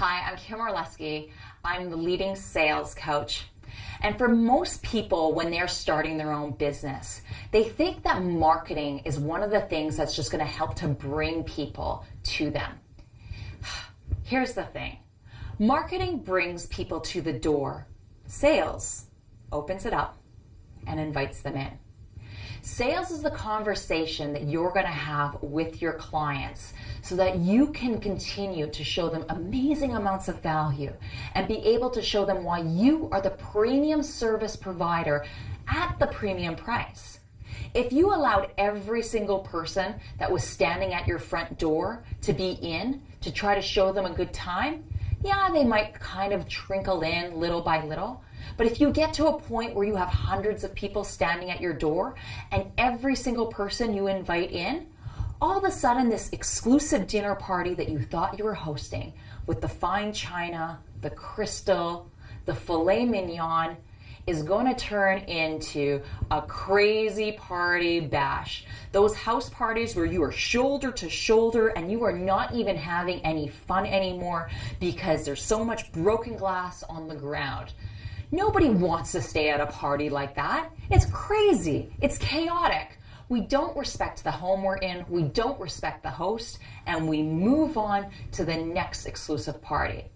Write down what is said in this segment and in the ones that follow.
Hi, I'm Kim Orlesky. I'm the leading sales coach. And for most people, when they're starting their own business, they think that marketing is one of the things that's just going to help to bring people to them. Here's the thing marketing brings people to the door, sales opens it up and invites them in. Sales is the conversation that you're going to have with your clients so that you can continue to show them amazing amounts of value and be able to show them why you are the premium service provider at the premium price. If you allowed every single person that was standing at your front door to be in to try to show them a good time, yeah, they might kind of trickle in little by little. But if you get to a point where you have hundreds of people standing at your door and every single person you invite in, all of a sudden this exclusive dinner party that you thought you were hosting with the fine china, the crystal, the filet mignon, is going to turn into a crazy party bash. Those house parties where you are shoulder to shoulder and you are not even having any fun anymore because there's so much broken glass on the ground. Nobody wants to stay at a party like that. It's crazy. It's chaotic. We don't respect the home we're in, we don't respect the host, and we move on to the next exclusive party.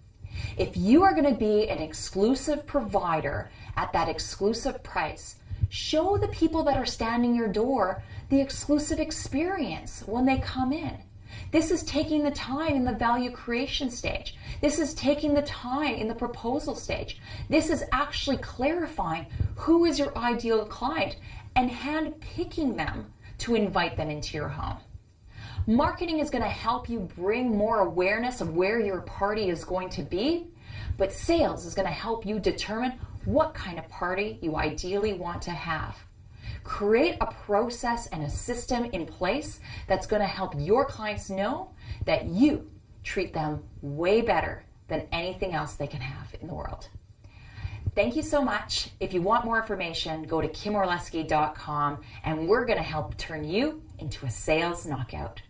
If you are going to be an exclusive provider at that exclusive price, show the people that are standing your door the exclusive experience when they come in. This is taking the time in the value creation stage. This is taking the time in the proposal stage. This is actually clarifying who is your ideal client and hand picking them to invite them into your home. Marketing is going to help you bring more awareness of where your party is going to be, but sales is going to help you determine what kind of party you ideally want to have. Create a process and a system in place that's going to help your clients know that you treat them way better than anything else they can have in the world. Thank you so much. If you want more information, go to kimorlesky.com and we're going to help turn you into a sales knockout.